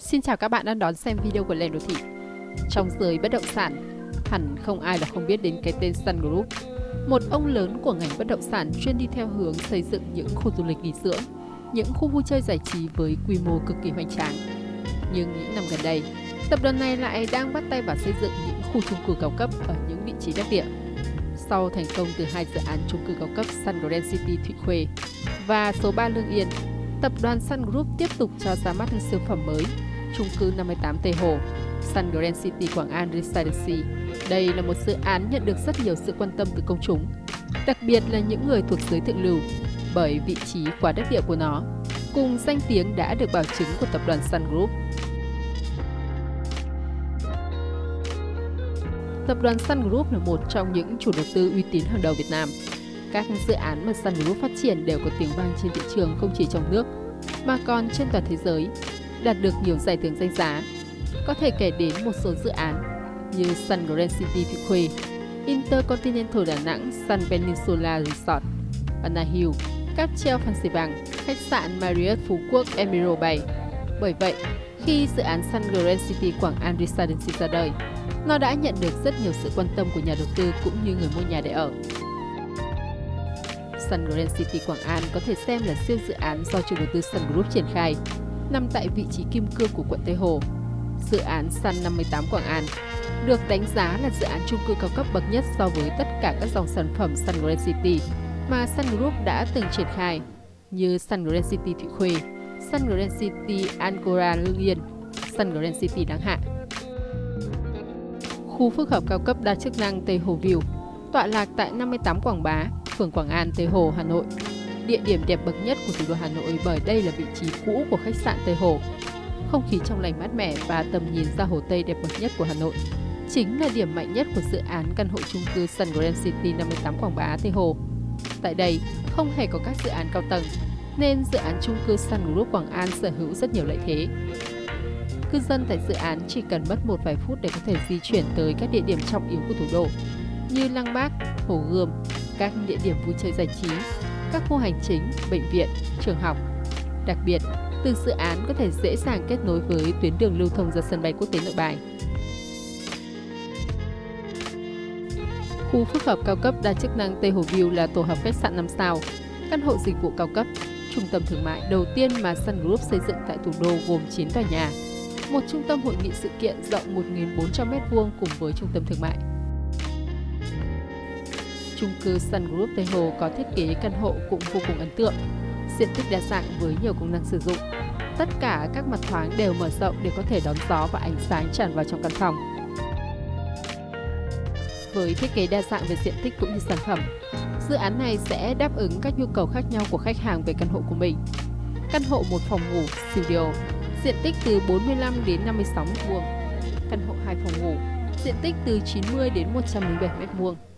Xin chào các bạn đang đón xem video của Lem Đô Thị. Trong giới bất động sản, hẳn không ai là không biết đến cái tên Sun Group, một ông lớn của ngành bất động sản chuyên đi theo hướng xây dựng những khu du lịch nghỉ dưỡng, những khu vui chơi giải trí với quy mô cực kỳ hoành tráng. Nhưng những năm gần đây, tập đoàn này lại đang bắt tay vào xây dựng những khu chung cư cao cấp ở những vị trí đắc địa. Sau thành công từ hai dự án chung cư cao cấp Sun Grand City Thụy Khuê và số 3 Lương Yên, tập đoàn Sun Group tiếp tục cho ra mắt siêu phẩm mới, chung cư 58 Tây Hồ, Sun Grand City Quảng An Residency. Đây là một dự án nhận được rất nhiều sự quan tâm từ công chúng, đặc biệt là những người thuộc giới thượng lưu, bởi vị trí quá đắc địa của nó, cùng danh tiếng đã được bảo chứng của tập đoàn Sun Group. Tập đoàn Sun Group là một trong những chủ đầu tư uy tín hàng đầu Việt Nam. Các dự án mà Sun Group phát triển đều có tiếng vang trên thị trường không chỉ trong nước, mà còn trên toàn thế giới, đạt được nhiều giải thưởng danh giá. Có thể kể đến một số dự án như Sun Grand City Thị Khuê, Intercontinental Đà Nẵng Sun Peninsula Resort, Anna Hill, cáp treo Phan Xì Vàng, khách sạn Marriott Phú Quốc Emerald Bay. Bởi vậy, khi dự án Sun Grand City Quảng An Residency ra đời, nó đã nhận được rất nhiều sự quan tâm của nhà đầu tư cũng như người mua nhà để ở. Sun Grand City Quảng An có thể xem là siêu dự án do chủ đầu tư Sun Group triển khai, nằm tại vị trí kim cương của quận Tây Hồ. Dự án Sun 58 Quảng An được đánh giá là dự án chung cư cao cấp bậc nhất so với tất cả các dòng sản phẩm Sun Grand City mà Sun Group đã từng triển khai như Sun Grand City Thụy Khuê, Sun Grand City Angora Lương Yên, Sun Grand City Đăng Hạ. Khu phức hợp cao cấp đa chức năng Tây Hồ View tọa lạc tại 58 Quảng Bá, phường Quảng An, Tây Hồ, Hà Nội. Địa điểm đẹp bậc nhất của thủ đô Hà Nội bởi đây là vị trí cũ của khách sạn Tây Hồ. Không khí trong lành mát mẻ và tầm nhìn ra Hồ Tây đẹp bậc nhất của Hà Nội chính là điểm mạnh nhất của dự án căn hộ chung cư Sun Grand City 58 Quảng Bá, Tây Hồ. Tại đây, không hề có các dự án cao tầng, nên dự án chung cư Sun Group Quảng An sở hữu rất nhiều lợi thế. Cư dân tại dự án chỉ cần mất một vài phút để có thể di chuyển tới các địa điểm trọng yếu của thủ đô, như Lăng Bác, Hồ Gươm, các địa điểm vui chơi giải trí, các khu hành chính, bệnh viện, trường học. Đặc biệt, từ dự án có thể dễ dàng kết nối với tuyến đường lưu thông ra sân bay quốc tế Nội Bài. Khu phức hợp cao cấp đa chức năng Tây Hồ View là tổ hợp khách sạn 5 sao, căn hộ dịch vụ cao cấp, trung tâm thương mại đầu tiên mà Sun Group xây dựng tại thủ đô gồm 9 tòa nhà, một trung tâm hội nghị sự kiện rộng 1.400m2 cùng với trung tâm thương mại. Trung cư Sun Group Tây Hồ có thiết kế căn hộ cũng vô cùng ấn tượng, diện tích đa dạng với nhiều công năng sử dụng. Tất cả các mặt thoáng đều mở rộng để có thể đón gió và ánh sáng tràn vào trong căn phòng. Với thiết kế đa dạng về diện tích cũng như sản phẩm, dự án này sẽ đáp ứng các nhu cầu khác nhau của khách hàng về căn hộ của mình. Căn hộ một phòng ngủ studio, diện tích từ 45 đến 56 m2. Căn hộ 2 phòng ngủ, diện tích từ 90 đến 107 m2.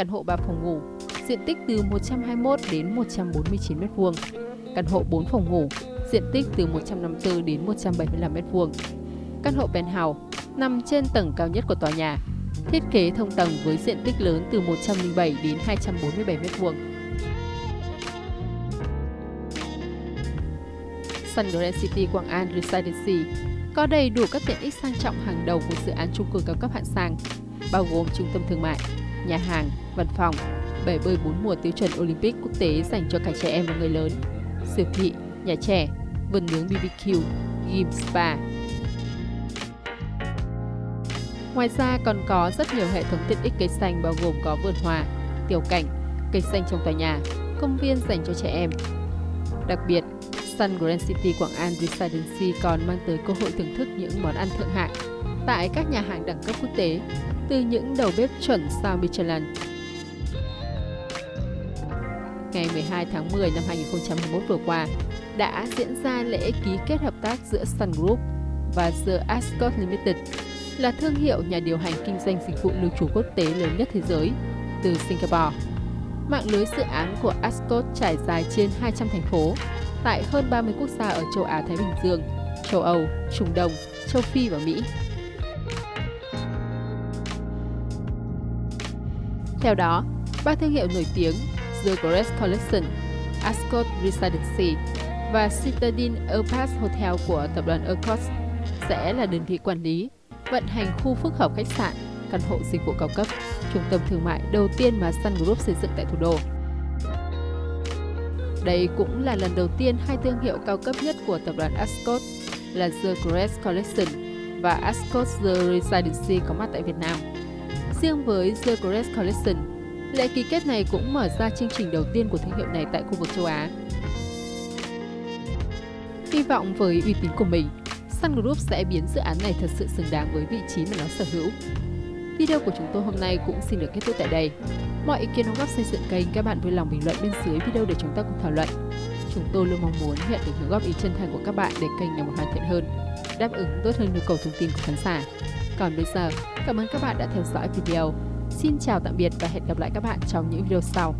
Căn hộ 3 phòng ngủ, diện tích từ 121 đến 149 m2. Căn hộ 4 phòng ngủ, diện tích từ 154 đến 175 m2. Căn hộ penthouse nằm trên tầng cao nhất của tòa nhà, thiết kế thông tầng với diện tích lớn từ 107 đến 247 m2. Sun Grand City Quảng An Residency có đầy đủ các tiện ích sang trọng hàng đầu của dự án chung cư cao cấp hạng sang, bao gồm trung tâm thương mại, nhà hàng, văn phòng, bể bơi bốn mùa tiêu chuẩn Olympic quốc tế dành cho cả trẻ em và người lớn, siêu thị, nhà trẻ, vườn nướng BBQ, gym spa. Ngoài ra còn có rất nhiều hệ thống tiện ích cây xanh bao gồm có vườn hoa, tiểu cảnh, cây xanh trong tòa nhà, công viên dành cho trẻ em. Đặc biệt, Sun Grand City Quảng An Residency còn mang tới cơ hội thưởng thức những món ăn thượng hạng tại các nhà hàng đẳng cấp quốc tế, từ những đầu bếp chuẩn sao Michelin. Ngày 12 tháng 10 năm 2021 vừa qua, đã diễn ra lễ ký kết hợp tác giữa Sun Group và The Ascot Limited, là thương hiệu nhà điều hành kinh doanh dịch vụ lưu trú quốc tế lớn nhất thế giới, từ Singapore. Mạng lưới dự án của Ascot trải dài trên 200 thành phố, tại hơn 30 quốc gia ở châu Á-Thái Bình Dương, châu Âu, Trung Đông, châu Phi và Mỹ. Theo đó, ba thương hiệu nổi tiếng The Great Collection, Ascot Residency và Citadine Earpass Hotel của tập đoàn Ascot sẽ là đơn vị quản lý, vận hành khu phức hợp khách sạn, căn hộ dịch vụ cao cấp, trung tâm thương mại đầu tiên mà Sun Group xây dựng tại thủ đô. Đây cũng là lần đầu tiên hai thương hiệu cao cấp nhất của tập đoàn Ascot là The Great Collection và Ascot The Residency có mặt tại Việt Nam. Riêng với The Great Collection, lễ ký kết này cũng mở ra chương trình đầu tiên của thương hiệu này tại khu vực châu Á. Hy vọng với uy tín của mình, Sun Group sẽ biến dự án này thật sự xứng đáng với vị trí mà nó sở hữu. Video của chúng tôi hôm nay cũng xin được kết thúc tại đây. Mọi ý kiến đóng góp xây dựng kênh các bạn vui lòng bình luận bên dưới video để chúng ta cùng thảo luận. Chúng tôi luôn mong muốn nhận được những góp ý chân thành của các bạn để kênh ngày một hoàn thiện hơn, đáp ứng tốt hơn nhu cầu thông tin của khán giả. Còn bây giờ, cảm ơn các bạn đã theo dõi video. Xin chào tạm biệt và hẹn gặp lại các bạn trong những video sau.